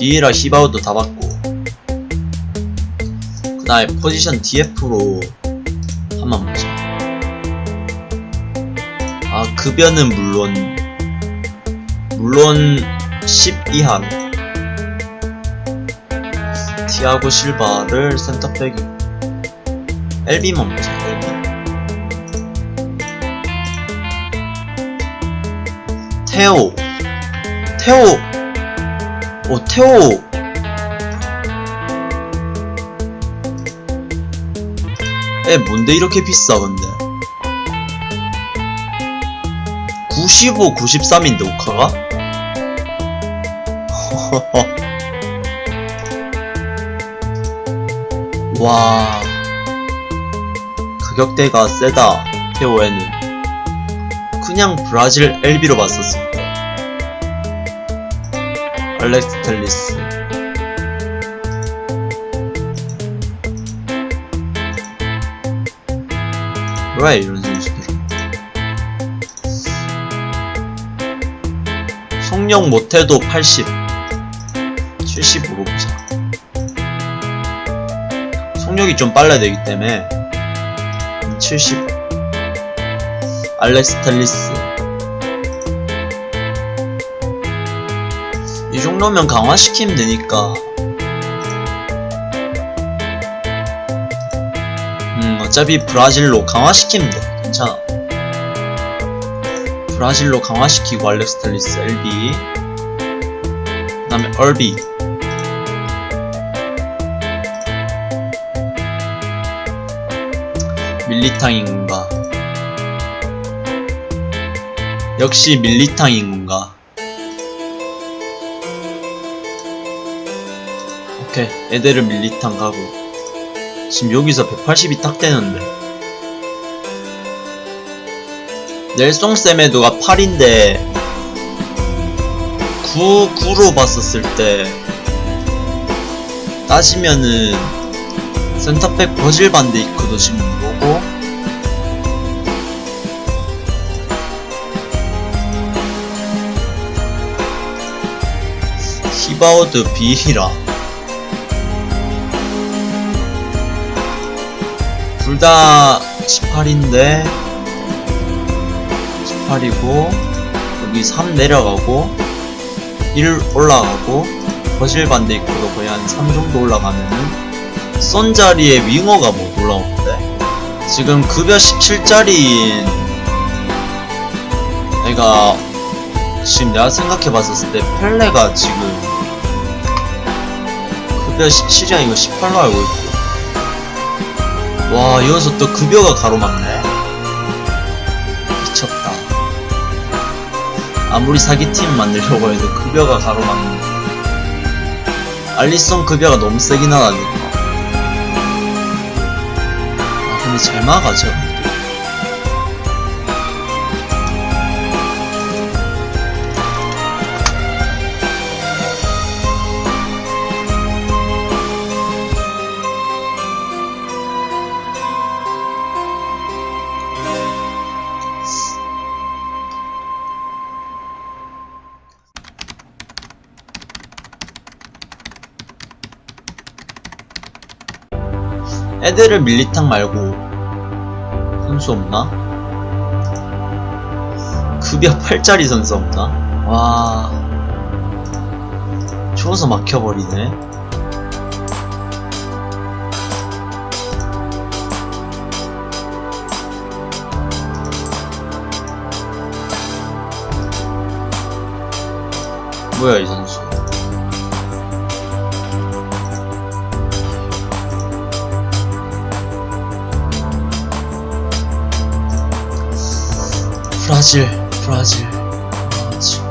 비에라 히바우도 다 받고 그 다음에 포지션 DF로 한번 보자. 아 급여는 물론 물론 10 이하로. 티아고 실바를 센터백이 LB만 보자 LB 테오 테오 오 테오 에 뭔데 이렇게 비싸 근데? 95, 93인데 오카가? 와. 가격대가 세다 테오에는. 그냥 브라질 봤었을 때 알렉스 텔리스. 왜 이런 선수들 속력 못해도 80 75로 보자. 속력이 좀 빨라야 되기 때문에 70 알렉스 텔리스 이 정도면 강화시키면 되니까. 음 어차피 브라질로 강화시키면 돼. 괜찮아. 브라질로 강화시키고 알렉스 텔리스 LB 그 다음에 얼비. 밀리탕인 건가? 역시 밀리탕인 건가 오케이 에데르 밀리탕 가고 지금 여기서 180이 딱 되는데. 넬송 세메도가 8인데 9, 9로 봤었을 때 따지면은 센터백 버질 반데이크도 지금 이거고. 히바우드 비히라 둘 다 18인데 18이고 여기 3 내려가고 1 올라가고 버질 반데이크도 거의 한 3 정도 올라가면은 쏜 자리에 윙어가 못 올라오는데 지금 급여 17짜리인 애가 지금 내가 생각해봤었을 때 펠레가 지금 급여 17이 아니고 18로 알고 있고 와 여기서 또 급여가 가로막네. 미쳤다. 아무리 사기팀 만들려고 해도 급여가 가로막네. 알리송 급여가 너무 세긴 하다 니까 아 근데 잘 막아져 애들을 밀리탕 말고 선수 없나? 급여 8짜리 선수 없나? 와 추워서 막혀버리네 뭐야 이 선수 브라질, 브라질, 브라질.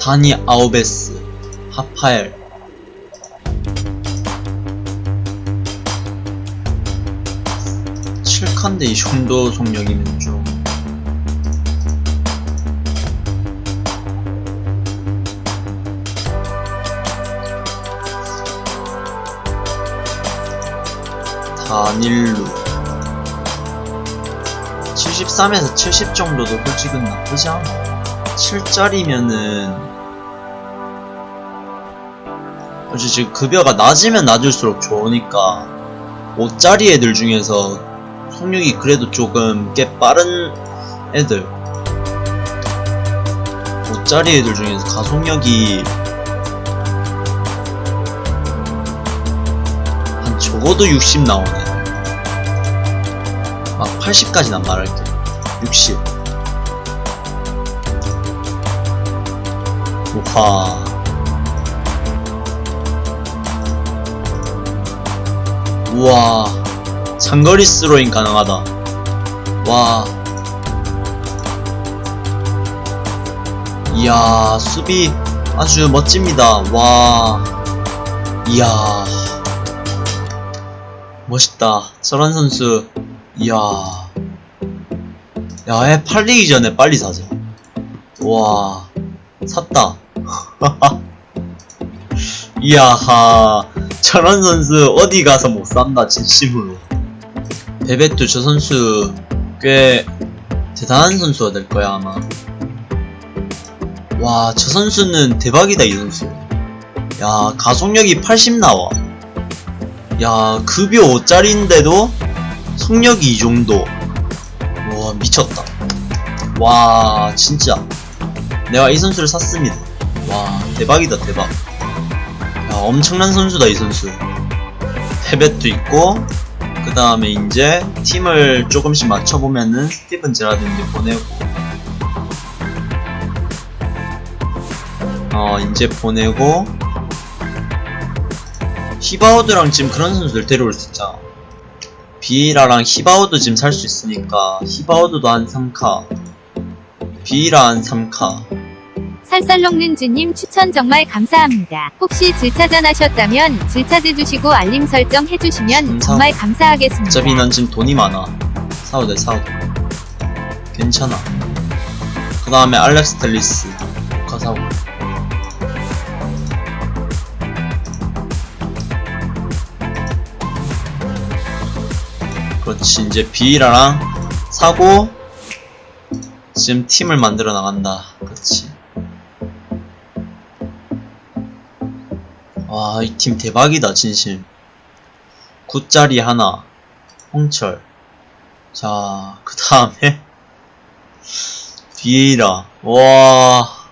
다니 아우베스, 하파엘. 칠칸데 이 정도 속력이면 좀. 다닐루 73에서 70 정도도 솔직히 나쁘지 않아. 7짜리면은 어째 지금 급여가 낮으면 낮을수록 좋으니까 5짜리 애들 중에서 속력이 그래도 조금 꽤 빠른 애들. 5짜리 애들 중에서 가속력이 적어도 60 나오네. 막 80까지는 안 말할게 60 우와. 우와. 장거리 스로잉 가능하다. 와. 이야 수비 아주 멋집니다. 와. 이야 멋있다. 저런 선수 이야. 야애 팔리기 전에 빨리 사자. 와. 샀다. 이야하. 저런 선수 어디 가서 못 산다 진심으로. 베베토 저 선수 꽤 대단한 선수가 될 거야 아마. 와 저 선수는 대박이다 이 선수. 야 가속력이 80 나와 야 급여 5짜리인데도 속력이 이 정도. 와 미쳤다. 와 진짜. 내가 이 선수를 샀습니다. 와 대박이다 대박. 야 엄청난 선수다 이 선수. 페벳도 있고 그 다음에 이제 팀을 조금씩 맞춰보면은 스티븐 제라든지 보내고. 어 이제 보내고 히바우드랑 지금 그런 선수들 데려올 수 있잖아. 비이라랑 히바우드 지금 살 수 있으니까 히바우드도 한 3카 비이라 한 3카. 살살롱는주님 추천 정말 감사합니다. 혹시 질차전 하셨다면 질차드 주시고 알림 설정 해주시면 감사. 정말 감사하겠습니다. 어차피 난 지금 돈이 많아. 사도 돼 사도. 돼 괜찮아. 그 다음에 알렉스 텔리스. 가 사고 그렇지. 이제 비이라랑 사고 지금 팀을 만들어 나간다. 그렇지. 와 이 팀 대박이다 진심 9짜리 하나 홍철. 자 그 다음에 비에이라 와.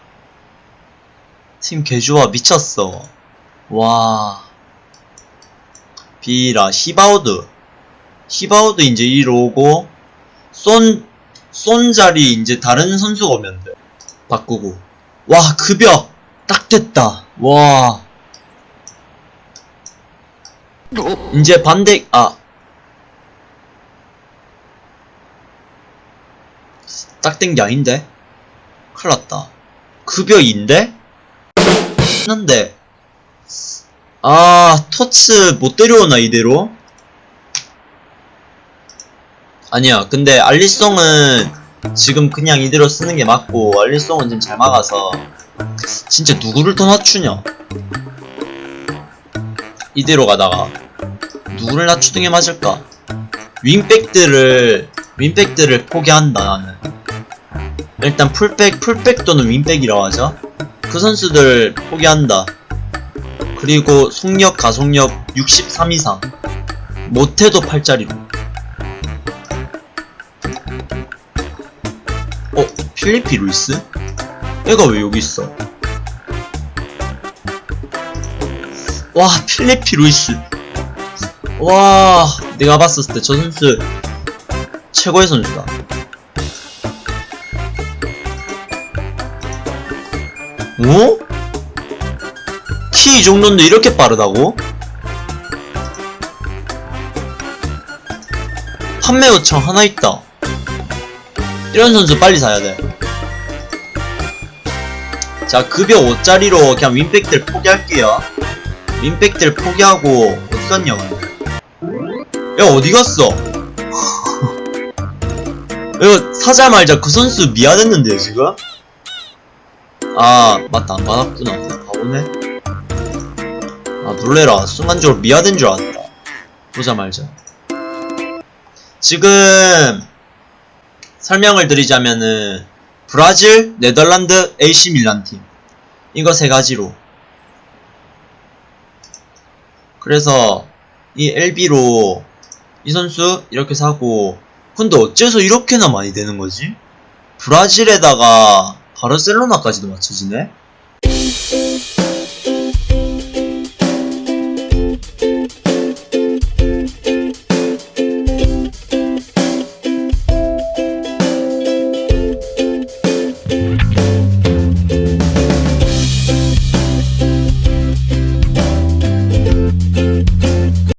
팀 개좋아 미쳤어. 와. 비에이라 히바우드 히바우드 이제 이로 오고 쏜, 쏜 자리 이제 다른 선수가 오면 돼 바꾸고. 와 급여! 딱 됐다. 와. 이제 반대 아. 딱 된 게 아닌데? 큰일났다. 급여인데? 했는데. 아 토츠 못 데려오나 이대로? 아니야. 근데 알리송은 지금 그냥 이대로 쓰는 게 맞고 알리송은 지금 잘 막아서 진짜 누구를 더 낮추냐? 이대로 가다가 누구를 낮추는 게 맞을까? 윙백들을 윙백들을 포기한다 나는. 일단 풀백 풀백 또는 윙백이라고 하죠. 그 선수들 포기한다. 그리고 속력 가속력 63 이상. 못해도 8짜리로 필리피 루이스? 얘가 왜 여기 있어? 와 필리피 루이스 와 내가 봤었을 때 저 선수 최고의 선수다 어? 키이 정도인데 이렇게 빠르다고? 판매 요청 하나 있다 이런 선수 빨리 사야 돼 자, 급여 5짜리로 그냥 윈백들 포기할게요. 윈백들 포기하고, 어디 갔냐, 근데. 야, 어디 갔어? 이거 사자말자 그 선수 미안했는데, 지금? 아, 맞다, 안 받았구나. 바보네. 아, 놀래라. 순간적으로 미아된 줄 알았다. 보자말자. 지금, 설명을 드리자면은 브라질, 네덜란드, AC 밀란 팀 이거 세 가지로 그래서 이 LB로 이 선수 이렇게 사고 근데 어째서 이렇게나 많이 되는 거지? 브라질에다가 바르셀로나까지도 맞춰지네?